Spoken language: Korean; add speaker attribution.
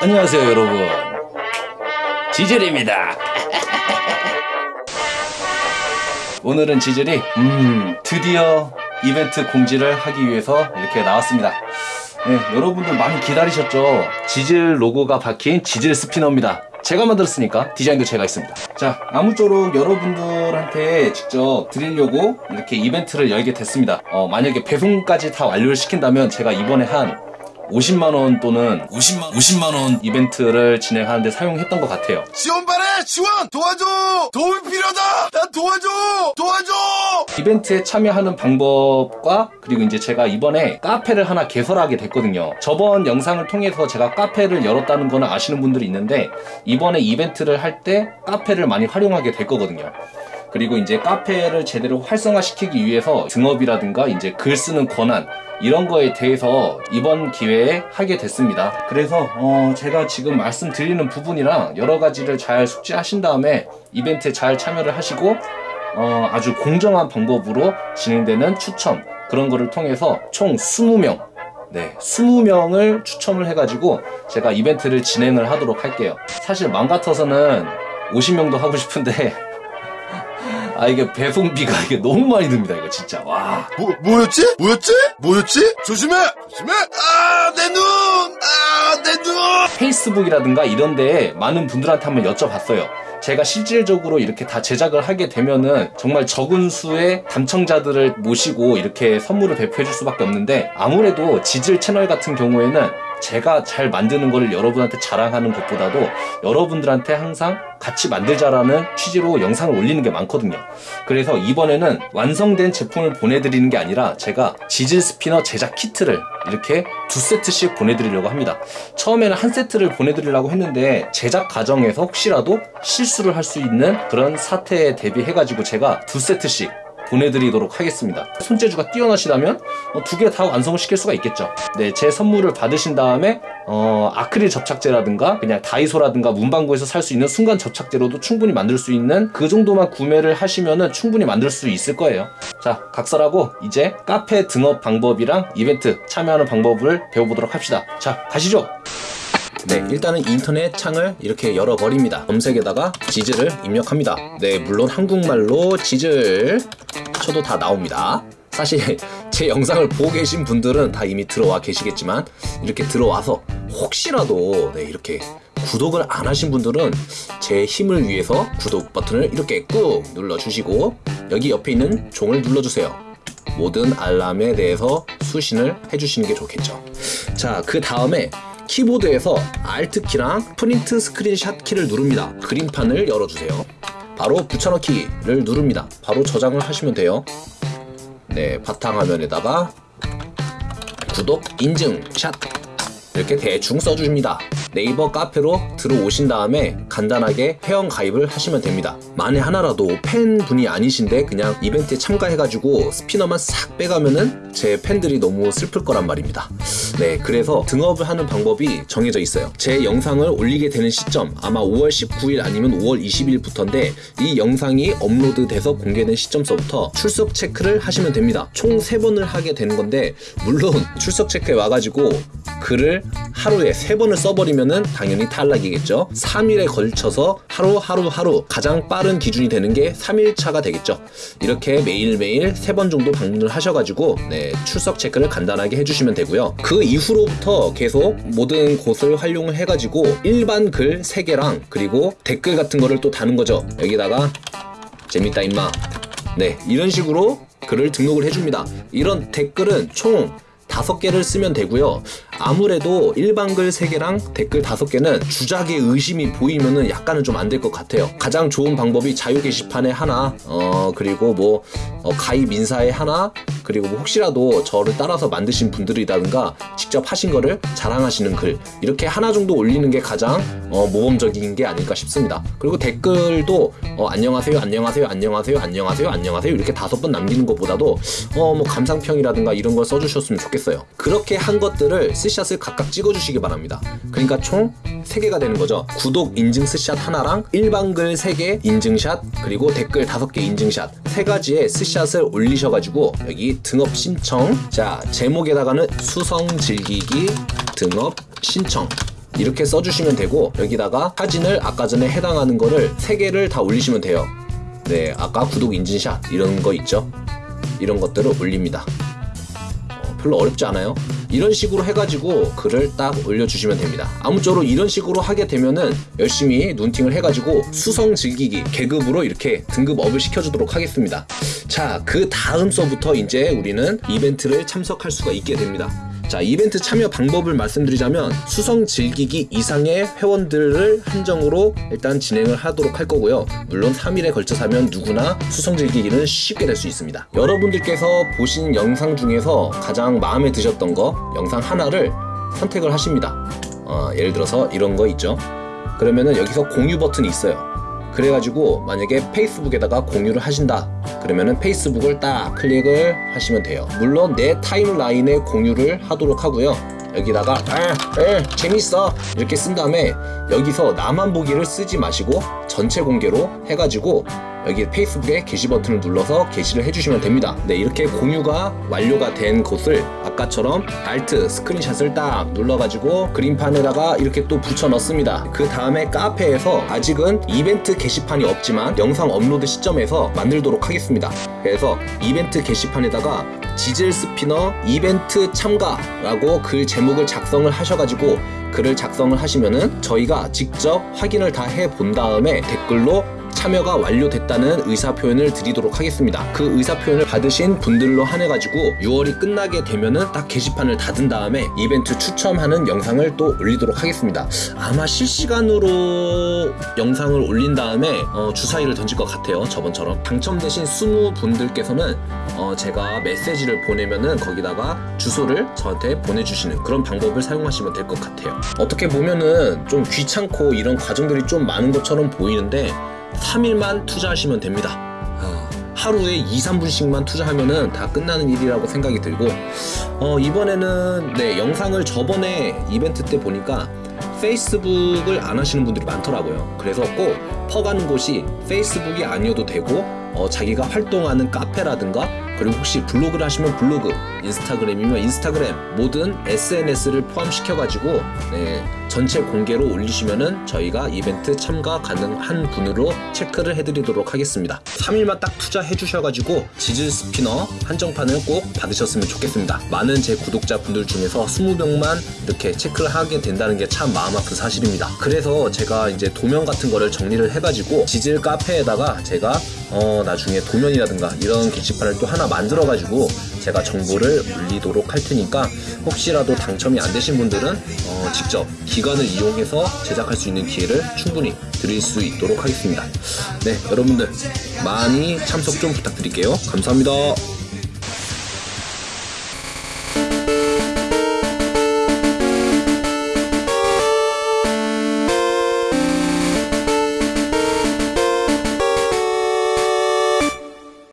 Speaker 1: 안녕하세요 여러분. 지젤입니다. 오늘은 지젤이 음 드디어 이벤트 공지를 하기 위해서 이렇게 나왔습니다. 네, 여러분들 많이 기다리셨죠? 지젤 로고가 박힌 지젤 스피너입니다. 제가 만들었으니까 디자인도 제가 했습니다. 자 아무쪼록 여러분들한테 직접 드리려고 이렇게 이벤트를 열게 됐습니다. 어, 만약에 배송까지 다 완료를 시킨다면 제가 이번에 한 50만원 또는 50만, 50만원 이벤트를 진행하는데 사용했던 것 같아요.
Speaker 2: 지원바래! 지원! 도와줘! 도움이 필요하다! 난 도와줘! 도와줘!
Speaker 1: 이벤트에 참여하는 방법과 그리고 이제 제가 이번에 카페를 하나 개설하게 됐거든요. 저번 영상을 통해서 제가 카페를 열었다는 거는 아시는 분들이 있는데 이번에 이벤트를 할 때 카페를 많이 활용하게 될 거거든요. 그리고 이제 카페를 제대로 활성화시키기 위해서 등업이라든가 이제 글 쓰는 권한 이런 거에 대해서 이번 기회에 하게 됐습니다. 그래서 어 제가 지금 말씀드리는 부분이랑 여러 가지를 잘 숙지하신 다음에 이벤트에 잘 참여를 하시고 어 아주 공정한 방법으로 진행되는 추첨 그런 거를 통해서 총 20명 네, 20명을 추첨을 해가지고 제가 이벤트를 진행을 하도록 할게요. 사실 맘 같아서는 50명도 하고 싶은데 아 이게 배송비가 이게 너무 많이 듭니다 이거 진짜 와
Speaker 2: 뭐, 뭐였지? 뭐였지? 뭐였지? 조심해! 조심해! 아, 내 눈! 아, 내 눈!
Speaker 1: 페이스북이라든가 이런 데에 많은 분들한테 한번 여쭤봤어요 제가 실질적으로 이렇게 다 제작을 하게 되면은 정말 적은 수의 담청자들을 모시고 이렇게 선물을 배포해 줄 수밖에 없는데 아무래도 지질 채널 같은 경우에는 제가 잘 만드는 거를 여러분한테 자랑하는 것보다도 여러분들한테 항상 같이 만들자라는 취지로 영상을 올리는 게 많거든요. 그래서 이번에는 완성된 제품을 보내드리는 게 아니라 제가 지질 스피너 제작 키트를 이렇게 두 세트씩 보내드리려고 합니다. 처음에는 한 세트를 보내드리려고 했는데 제작 과정에서 혹시라도 실수를 할 수 있는 그런 사태에 대비해 가지고 제가 두 세트씩 보내드리도록 하겠습니다. 손재주가 뛰어나시다면 어, 두개 다 완성을 시킬 수가 있겠죠. 네, 제 선물을 받으신 다음에 어, 아크릴 접착제라든가 그냥 다이소라든가 문방구에서 살 수 있는 순간 접착제로도 충분히 만들 수 있는 그 정도만 구매를 하시면은 충분히 만들 수 있을 거예요. 자, 각설하고 이제 카페 등업 방법이랑 이벤트 참여하는 방법을 배워보도록 합시다. 자, 가시죠. 네, 일단은 인터넷 창을 이렇게 열어버립니다. 검색에다가 지즈를 입력합니다. 네, 물론 한국말로 지즈 쳐도 다 나옵니다. 사실 제 영상을 보고 계신 분들은 다 이미 들어와 계시겠지만 이렇게 들어와서 혹시라도 네, 이렇게 구독을 안 하신 분들은 제 힘을 위해서 구독 버튼을 이렇게 꾹 눌러주시고 여기 옆에 있는 종을 눌러주세요. 모든 알람에 대해서 수신을 해주시는 게 좋겠죠. 자, 그 다음에 키보드에서 Alt 키랑 프린트 스크린샷 키를 누릅니다. 그림판을 열어주세요. 바로 붙여넣기를 누릅니다. 바로 저장을 하시면 돼요. 네, 바탕화면에다가 구독 인증 샷 이렇게 대충 써주십니다. 네이버 카페로 들어오신 다음에 간단하게 회원 가입을 하시면 됩니다. 만에 하나라도 팬분이 아니신데 그냥 이벤트에 참가해가지고 스피너만 싹 빼가면은 제 팬들이 너무 슬플 거란 말입니다. 네, 그래서 등업을 하는 방법이 정해져 있어요. 제 영상을 올리게 되는 시점 아마 5월 19일 아니면 5월 20일부터인데 이 영상이 업로드 돼서 공개된 시점서부터 출석 체크를 하시면 됩니다. 총 3번을 하게 되는 건데 물론 출석 체크에 와가지고 글을 하루에 3번을 써버리면은 당연히 탈락이겠죠. 3일에 걸쳐서 하루 하루 하루 가장 빠른 기준이 되는 게 3일차가 되겠죠. 이렇게 매일매일 3번 정도 방문을 하셔가지고 네, 출석 체크를 간단하게 해주시면 되고요. 그 이후로부터 계속 모든 곳을 활용을 해가지고 일반 글 3개랑 그리고 댓글 같은 거를 또 다는 거죠. 여기다가 재밌다 임마. 네, 이런 식으로 글을 등록을 해줍니다. 이런 댓글은 총 다섯 개를 쓰면 되고요. 아무래도 일반 글 3개랑 댓글 5개는 주작의 의심이 보이면은 약간은 좀 안 될 것 같아요. 가장 좋은 방법이 자유 게시판에 하나, 어, 그리고 뭐, 어, 가입 인사에 하나, 그리고 뭐 혹시라도 저를 따라서 만드신 분들이라든가 직접 하신 거를 자랑하시는 글, 이렇게 하나 정도 올리는 게 가장 어, 모범적인 게 아닐까 싶습니다. 그리고 댓글도 어, 안녕하세요, 안녕하세요, 안녕하세요, 안녕하세요, 안녕하세요 이렇게 다섯 번 남기는 것보다도 어, 뭐 감상평이라든가 이런 걸 써주셨으면 좋겠어요. 그렇게 한 것들을 스샷을 각각 찍어주시기 바랍니다. 그러니까 총 3개가 되는 거죠. 구독 인증 스샷 하나랑 일반 글 3개 인증샷 그리고 댓글 5개 인증샷 세 가지의 스샷을 올리셔가지고 여기 등업 신청. 자 제목에다가는 수성 즐기기 등업 신청. 이렇게 써주시면 되고 여기다가 사진을 아까 전에 해당하는 거를 3개를 다 올리시면 돼요. 네 아까 구독 인증샷 이런 거 있죠? 이런 것들을 올립니다. 어, 별로 어렵지 않아요 이런 식으로 해가지고 글을 딱 올려주시면 됩니다. 아무쪼록 이런 식으로 하게 되면은 열심히 눈팅을 해가지고 수성 즐기기 계급으로 이렇게 등급업을 시켜주도록 하겠습니다. 자 그 다음 서부터 이제 우리는 이벤트를 참석할 수가 있게 됩니다 자 이벤트 참여 방법을 말씀드리자면 수성 즐기기 이상의 회원들을 한정으로 일단 진행을 하도록 할 거고요. 물론 3일에 걸쳐서 하면 누구나 수성 즐기기는 쉽게 될 수 있습니다. 여러분들께서 보신 영상 중에서 가장 마음에 드셨던 거 영상 하나를 선택을 하십니다. 어, 예를 들어서 이런 거 있죠? 그러면은 여기서 공유 버튼이 있어요 그래가지고 만약에 페이스북에다가 공유를 하신다. 그러면은 페이스북을 딱 클릭을 하시면 돼요. 물론 내 타임라인에 공유를 하도록 하고요 여기다가 아, 에, 재밌어. 이렇게 쓴 다음에 여기서 나만 보기를 쓰지 마시고 전체 공개로 해가지고 여기 페이스북에 게시 버튼을 눌러서 게시를 해주시면 됩니다. 네 이렇게 공유가 완료가 된 곳을 아까처럼 Alt 스크린샷을 딱 눌러가지고 그림판에다가 이렇게 또 붙여 넣습니다. 그 다음에 카페에서 아직은 이벤트 게시판이 없지만 영상 업로드 시점에서 만들도록 하겠습니다. 그래서 이벤트 게시판에다가 피젯 스피너 이벤트 참가라고 글 제목을 작성을 하셔가지고 글을 작성을 하시면은 저희가 직접 확인을 다 해 본 다음에 댓글로 참여가 완료됐다는 의사표현을 드리도록 하겠습니다. 그 의사표현을 받으신 분들로 한해가지고 6월이 끝나게 되면은 딱 게시판을 닫은 다음에 이벤트 추첨하는 영상을 또 올리도록 하겠습니다. 아마 실시간으로 영상을 올린 다음에 어, 주사위를 던질 것 같아요. 저번처럼. 당첨되신 20분들께서는 어, 제가 메시지를 보내면은 거기다가 주소를 저한테 보내주시는 그런 방법을 사용하시면 될 것 같아요. 어떻게 보면은 좀 귀찮고 이런 과정들이 좀 많은 것처럼 보이는데 3일만 투자하시면 됩니다. 어, 하루에 2, 3분씩만 투자하면 은 다 끝나는 일이라고 생각이 들고 어, 이번에는 네 영상을 저번에 이벤트 때 보니까 페이스북을 안 하시는 분들이 많더라고요. 그래서 꼭 퍼가는 곳이 페이스북이 아니어도 되고 어, 자기가 활동하는 카페라든가 그리고 혹시 블로그를 하시면 블로그, 인스타그램이면 인스타그램 모든 SNS를 포함시켜 가지고 네, 전체 공개로 올리시면은 저희가 이벤트 참가 가능한 분으로 체크를 해드리도록 하겠습니다. 3일만 딱 투자해 주셔가지고 지질 스피너 한정판을 꼭 받으셨으면 좋겠습니다. 많은 제 구독자분들 중에서 20명만 이렇게 체크를 하게 된다는 게 참 마음 아픈 사실입니다. 그래서 제가 이제 도면 같은 거를 정리를 해가지고 지질 카페에다가 제가 어, 나중에 도면이라든가 이런 게시판을 또 하나 만들어 가지고 제가 정보를 올리도록 할 테니까 혹시라도 당첨이 안 되신 분들은 어, 직접 기관을 이용해서 제작할 수 있는 기회를 충분히 드릴 수 있도록 하겠습니다. 네, 여러분들 많이 참석 좀 부탁드릴게요. 감사합니다.